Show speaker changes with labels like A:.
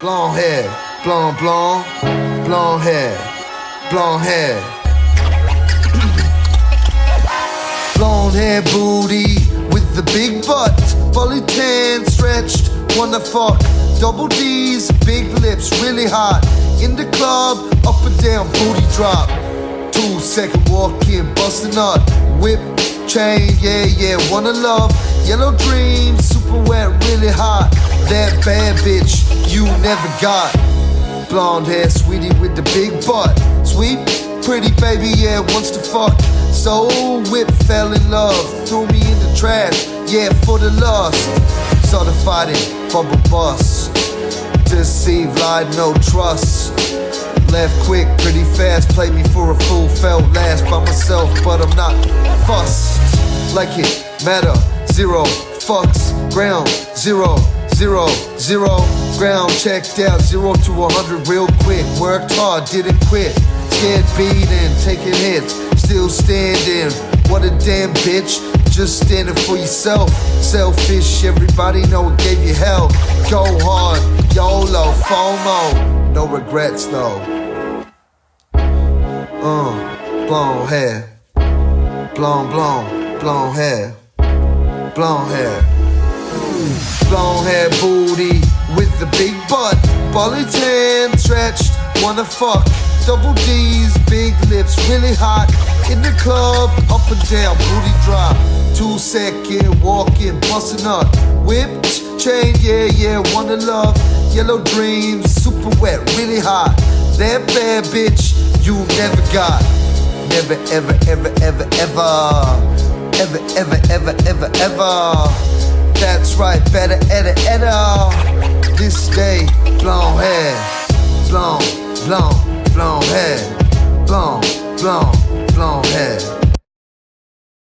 A: Blonde hair, blonde, blonde, blonde hair, blonde hair. blonde hair booty with the big butt, fully tan, stretched, wanna fuck. Double D's, big lips, really hot. In the club, up and down, booty drop. Two second walk in, bustin' up, whip, chain, yeah, yeah, wanna love. Yellow dream, super wet, really hot. That bad bitch you never got. Blonde hair, sweetie with the big butt. Sweet, pretty baby, yeah, wants to fuck. So whip, fell in love, threw me in the trash, yeah, for the lust. Started fighting, bubble bust. Deceive, lied, no trust. Left quick, pretty fast, played me for a fool, felt last by myself, but I'm not fussed. Like it matter, zero fucks, ground, zero, zero, zero, ground, checked out, zero to a hundred real quick, worked hard, didn't quit, scared beating, taking hits, still standing, what a damn bitch, just standing for yourself, selfish, everybody know it gave you hell, go hard, YOLO, FOMO, no regrets though. Uh, blonde hair, blonde, blonde, blonde hair, blonde hair. Blonde hair booty with the big butt, bullet tan, stretched, wanna fuck. Double D's, big lips, really hot. In the club, up and down, booty drop. Two second walking, busting up. Whipped, chain, yeah, yeah, wanna love. Yellow dreams, super wet, really hot. That bad bitch you never got. Never, ever, ever, ever, ever. Ever, ever, ever, ever, ever. Right, better, edda, edda. This day, blonde hair, blonde, blonde, blonde hair, blonde, blonde, blonde hair.